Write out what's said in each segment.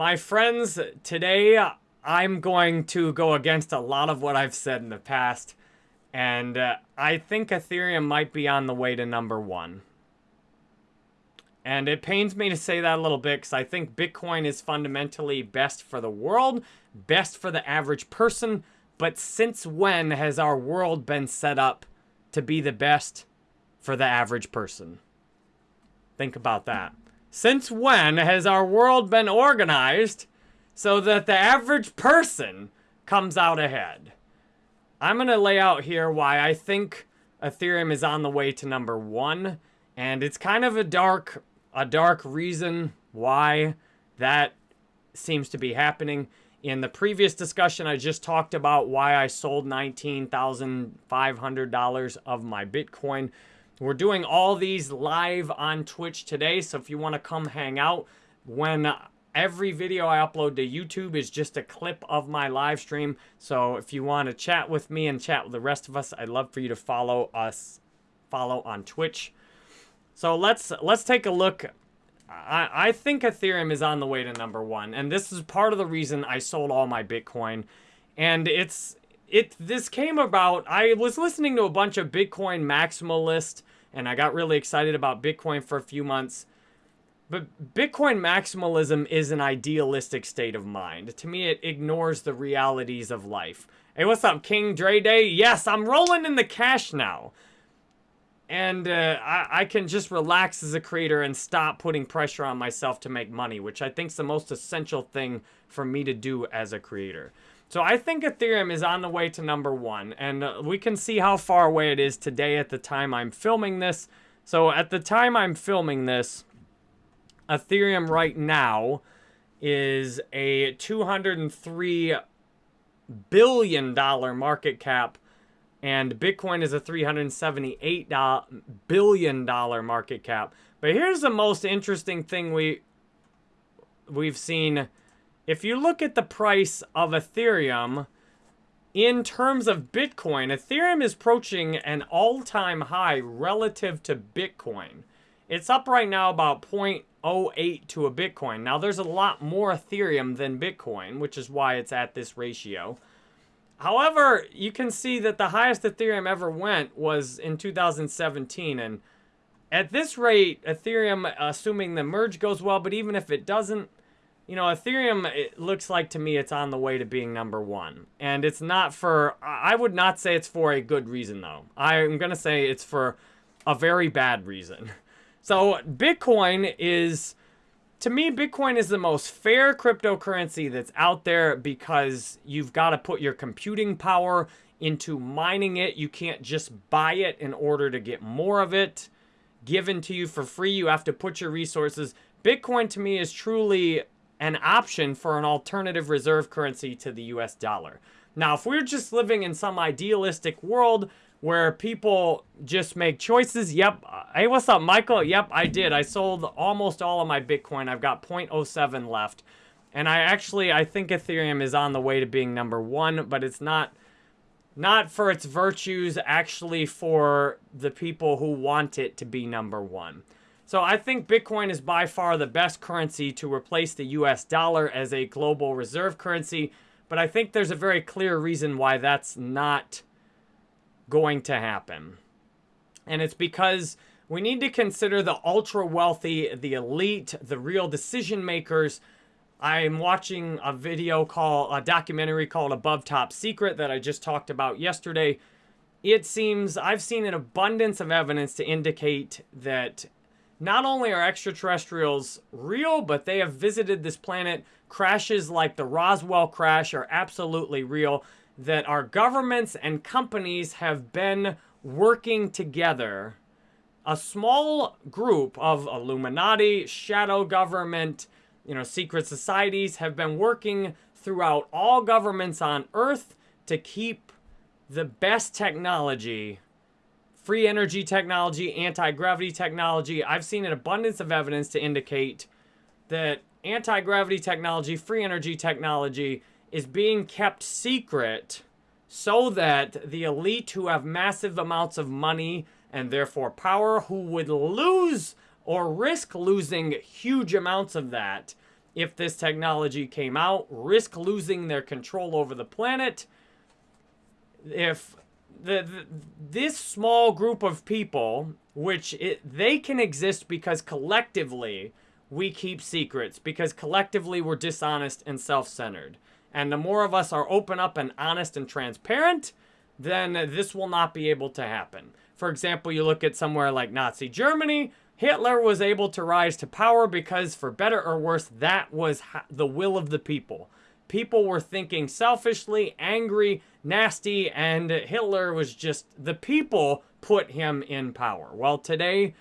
My friends, today I'm going to go against a lot of what I've said in the past. And uh, I think Ethereum might be on the way to number one. And it pains me to say that a little bit because I think Bitcoin is fundamentally best for the world, best for the average person. But since when has our world been set up to be the best for the average person? Think about that. Since when has our world been organized so that the average person comes out ahead? I'm going to lay out here why I think Ethereum is on the way to number one. And it's kind of a dark, a dark reason why that seems to be happening. In the previous discussion, I just talked about why I sold $19,500 of my Bitcoin. We're doing all these live on Twitch today, so if you want to come hang out, when every video I upload to YouTube is just a clip of my live stream. So if you want to chat with me and chat with the rest of us, I'd love for you to follow us, follow on Twitch. So let's let's take a look. I, I think Ethereum is on the way to number one, and this is part of the reason I sold all my Bitcoin. And it's it this came about. I was listening to a bunch of Bitcoin maximalists and I got really excited about Bitcoin for a few months. But Bitcoin maximalism is an idealistic state of mind. To me, it ignores the realities of life. Hey, what's up, King Dre Day? Yes, I'm rolling in the cash now. And uh, I, I can just relax as a creator and stop putting pressure on myself to make money, which I think is the most essential thing for me to do as a creator. So I think Ethereum is on the way to number one, and uh, we can see how far away it is today at the time I'm filming this. So at the time I'm filming this, Ethereum right now is a $203 billion market cap, and Bitcoin is a $378 billion market cap. But here's the most interesting thing we we've seen if you look at the price of Ethereum in terms of Bitcoin, Ethereum is approaching an all-time high relative to Bitcoin. It's up right now about 0.08 to a Bitcoin. Now, there's a lot more Ethereum than Bitcoin, which is why it's at this ratio. However, you can see that the highest Ethereum ever went was in 2017. And at this rate, Ethereum, assuming the merge goes well, but even if it doesn't, you know, Ethereum, it looks like to me it's on the way to being number one. And it's not for, I would not say it's for a good reason, though. I'm going to say it's for a very bad reason. So Bitcoin is, to me, Bitcoin is the most fair cryptocurrency that's out there because you've got to put your computing power into mining it. You can't just buy it in order to get more of it given to you for free. You have to put your resources. Bitcoin to me is truly an option for an alternative reserve currency to the US dollar. Now, if we're just living in some idealistic world where people just make choices, yep, hey, what's up, Michael? Yep, I did. I sold almost all of my Bitcoin. I've got 0.07 left. And I actually, I think Ethereum is on the way to being number one, but it's not not for its virtues, actually for the people who want it to be number one. So I think Bitcoin is by far the best currency to replace the US dollar as a global reserve currency. But I think there's a very clear reason why that's not going to happen. And it's because we need to consider the ultra wealthy, the elite, the real decision makers. I'm watching a video called, a documentary called Above Top Secret that I just talked about yesterday. It seems, I've seen an abundance of evidence to indicate that not only are extraterrestrials real, but they have visited this planet. Crashes like the Roswell crash are absolutely real. That our governments and companies have been working together. A small group of Illuminati, shadow government, you know, secret societies have been working throughout all governments on Earth to keep the best technology free energy technology, anti-gravity technology. I've seen an abundance of evidence to indicate that anti-gravity technology, free energy technology is being kept secret so that the elite who have massive amounts of money and therefore power who would lose or risk losing huge amounts of that if this technology came out, risk losing their control over the planet. If the, the this small group of people, which it, they can exist because collectively we keep secrets, because collectively we're dishonest and self-centered. And the more of us are open up and honest and transparent, then this will not be able to happen. For example, you look at somewhere like Nazi Germany, Hitler was able to rise to power because, for better or worse, that was the will of the people. People were thinking selfishly, angry, nasty, and Hitler was just the people put him in power. Well, today,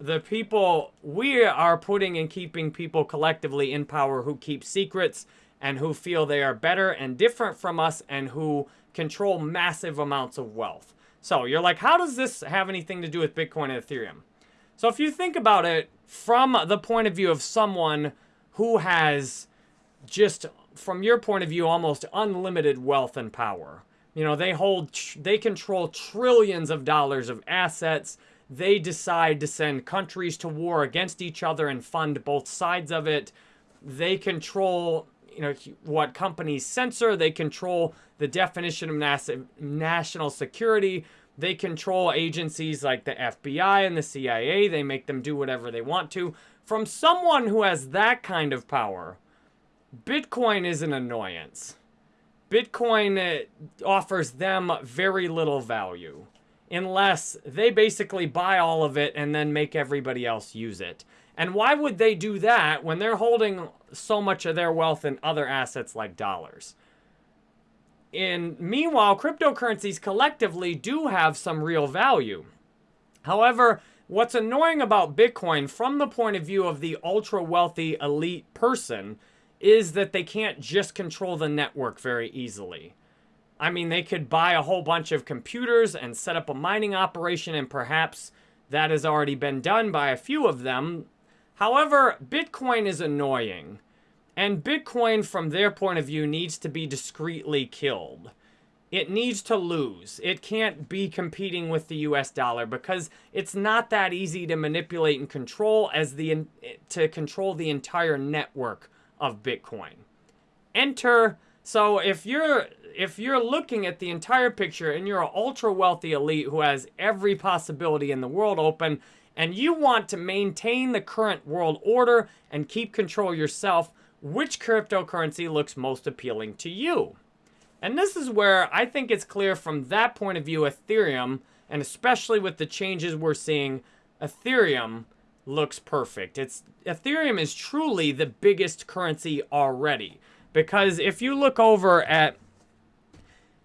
the people we are putting and keeping people collectively in power who keep secrets and who feel they are better and different from us and who control massive amounts of wealth. So you're like, how does this have anything to do with Bitcoin and Ethereum? So if you think about it from the point of view of someone who has just, from your point of view, almost unlimited wealth and power. You know, they hold, they control trillions of dollars of assets. They decide to send countries to war against each other and fund both sides of it. They control, you know, what companies censor. They control the definition of national security. They control agencies like the FBI and the CIA. They make them do whatever they want to. From someone who has that kind of power, Bitcoin is an annoyance. Bitcoin uh, offers them very little value unless they basically buy all of it and then make everybody else use it. And why would they do that when they're holding so much of their wealth in other assets like dollars? And meanwhile, cryptocurrencies collectively do have some real value. However, what's annoying about Bitcoin from the point of view of the ultra wealthy elite person is that they can't just control the network very easily. I mean, they could buy a whole bunch of computers and set up a mining operation, and perhaps that has already been done by a few of them. However, Bitcoin is annoying. And Bitcoin, from their point of view, needs to be discreetly killed. It needs to lose. It can't be competing with the US dollar because it's not that easy to manipulate and control as the to control the entire network of Bitcoin. Enter so if you're if you're looking at the entire picture and you're an ultra wealthy elite who has every possibility in the world open and you want to maintain the current world order and keep control yourself, which cryptocurrency looks most appealing to you? And this is where I think it's clear from that point of view, Ethereum, and especially with the changes we're seeing, Ethereum looks perfect. It's Ethereum is truly the biggest currency already. Because if you look over at,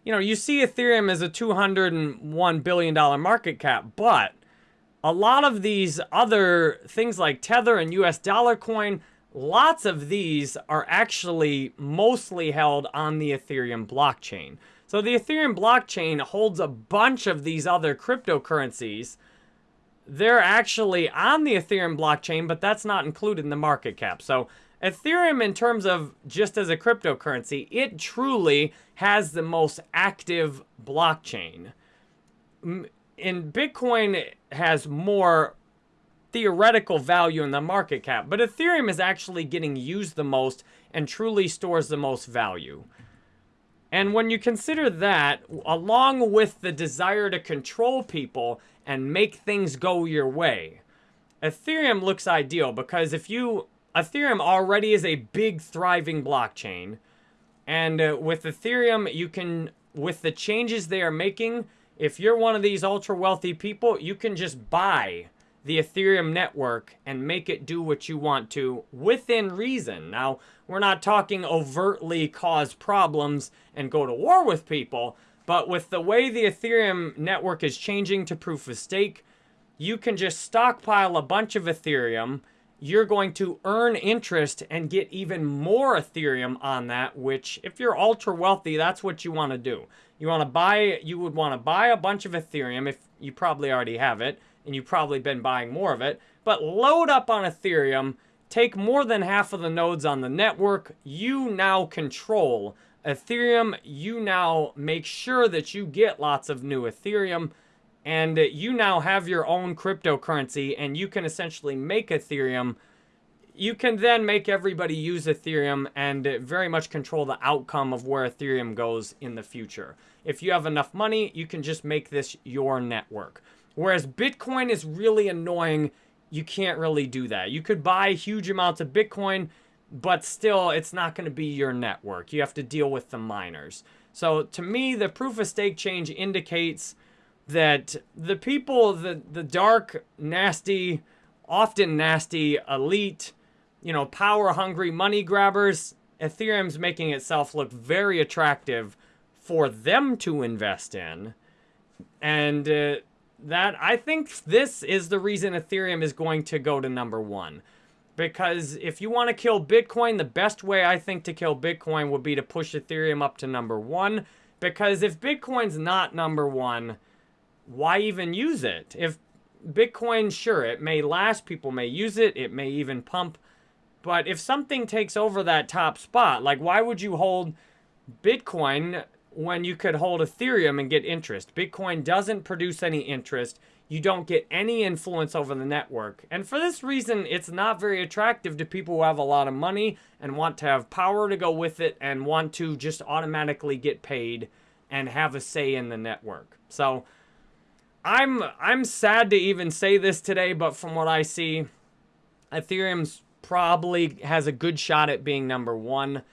you know, you see Ethereum as a $201 billion market cap, but a lot of these other things like Tether and US dollar coin, Lots of these are actually mostly held on the Ethereum blockchain. So the Ethereum blockchain holds a bunch of these other cryptocurrencies. They're actually on the Ethereum blockchain, but that's not included in the market cap. So Ethereum, in terms of just as a cryptocurrency, it truly has the most active blockchain. And Bitcoin has more theoretical value in the market cap, but Ethereum is actually getting used the most and truly stores the most value. And when you consider that, along with the desire to control people and make things go your way, Ethereum looks ideal because if you, Ethereum already is a big thriving blockchain. And uh, with Ethereum, you can, with the changes they are making, if you're one of these ultra wealthy people, you can just buy the Ethereum network and make it do what you want to within reason. Now, we're not talking overtly cause problems and go to war with people, but with the way the Ethereum network is changing to proof of stake, you can just stockpile a bunch of Ethereum. You're going to earn interest and get even more Ethereum on that, which if you're ultra wealthy, that's what you want to do. You want to buy, you would want to buy a bunch of Ethereum if you probably already have it and you've probably been buying more of it, but load up on Ethereum, take more than half of the nodes on the network, you now control Ethereum, you now make sure that you get lots of new Ethereum, and you now have your own cryptocurrency, and you can essentially make Ethereum you can then make everybody use Ethereum and very much control the outcome of where Ethereum goes in the future. If you have enough money, you can just make this your network. Whereas Bitcoin is really annoying, you can't really do that. You could buy huge amounts of Bitcoin, but still it's not going to be your network. You have to deal with the miners. So to me, the proof of stake change indicates that the people, the, the dark, nasty, often nasty elite, you know, power hungry money grabbers, Ethereum's making itself look very attractive for them to invest in. And uh, that, I think this is the reason Ethereum is going to go to number one. Because if you want to kill Bitcoin, the best way I think to kill Bitcoin would be to push Ethereum up to number one. Because if Bitcoin's not number one, why even use it? If Bitcoin, sure, it may last, people may use it, it may even pump but if something takes over that top spot, like why would you hold Bitcoin when you could hold Ethereum and get interest? Bitcoin doesn't produce any interest. You don't get any influence over the network. And for this reason, it's not very attractive to people who have a lot of money and want to have power to go with it and want to just automatically get paid and have a say in the network. So I'm I'm sad to even say this today, but from what I see, Ethereum's probably has a good shot at being number one.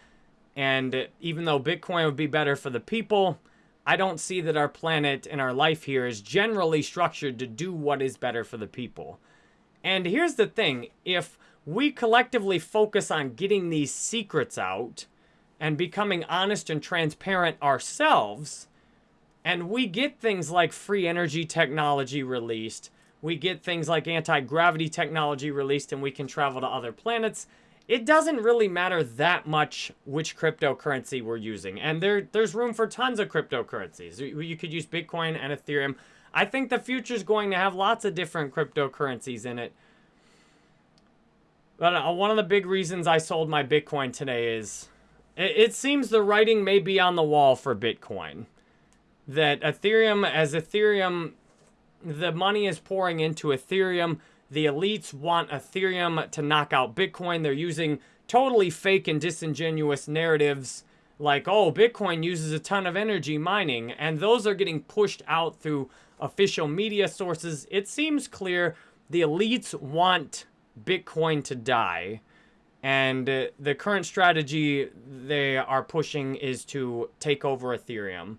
And even though Bitcoin would be better for the people, I don't see that our planet and our life here is generally structured to do what is better for the people. And here's the thing, if we collectively focus on getting these secrets out and becoming honest and transparent ourselves, and we get things like free energy technology released, we get things like anti-gravity technology released and we can travel to other planets, it doesn't really matter that much which cryptocurrency we're using. And there, there's room for tons of cryptocurrencies. You, could use Bitcoin and Ethereum. I think the future is going to have lots of different cryptocurrencies in it. But uh, one of the big reasons I sold my Bitcoin today is it, it seems the writing may be on the wall for Bitcoin. That Ethereum, as Ethereum the money is pouring into Ethereum. The elites want Ethereum to knock out Bitcoin. They're using totally fake and disingenuous narratives like, oh, Bitcoin uses a ton of energy mining. And those are getting pushed out through official media sources. It seems clear the elites want Bitcoin to die. And uh, the current strategy they are pushing is to take over Ethereum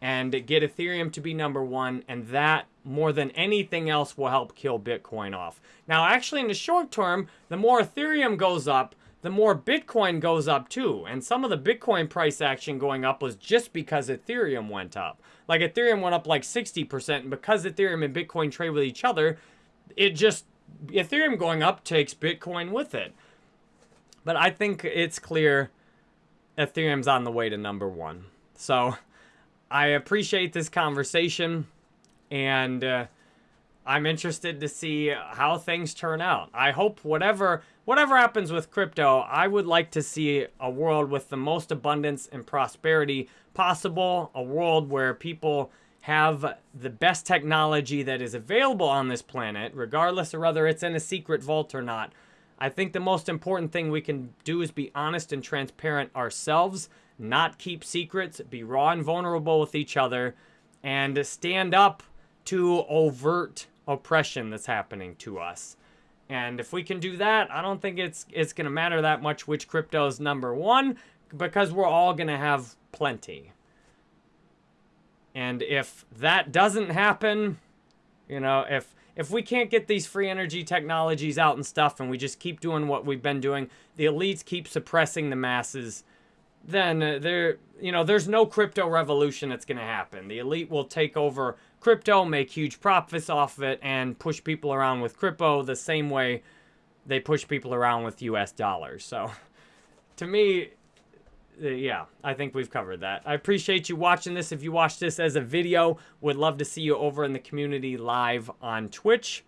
and get Ethereum to be number one, and that more than anything else will help kill Bitcoin off. Now, actually, in the short term, the more Ethereum goes up, the more Bitcoin goes up too. And some of the Bitcoin price action going up was just because Ethereum went up. Like Ethereum went up like 60%, and because Ethereum and Bitcoin trade with each other, it just, Ethereum going up takes Bitcoin with it. But I think it's clear Ethereum's on the way to number one. So I appreciate this conversation, and uh, I'm interested to see how things turn out. I hope whatever whatever happens with crypto, I would like to see a world with the most abundance and prosperity possible, a world where people have the best technology that is available on this planet, regardless of whether it's in a secret vault or not. I think the most important thing we can do is be honest and transparent ourselves not keep secrets, be raw and vulnerable with each other, and stand up to overt oppression that's happening to us. And if we can do that, I don't think it's it's going to matter that much which crypto is number one because we're all going to have plenty. And if that doesn't happen, you know, if if we can't get these free energy technologies out and stuff and we just keep doing what we've been doing, the elites keep suppressing the masses then uh, there, you know, there's no crypto revolution that's going to happen. The elite will take over crypto, make huge profits off of it, and push people around with crypto the same way they push people around with US dollars. So, to me, uh, yeah, I think we've covered that. I appreciate you watching this. If you watch this as a video, would love to see you over in the community live on Twitch.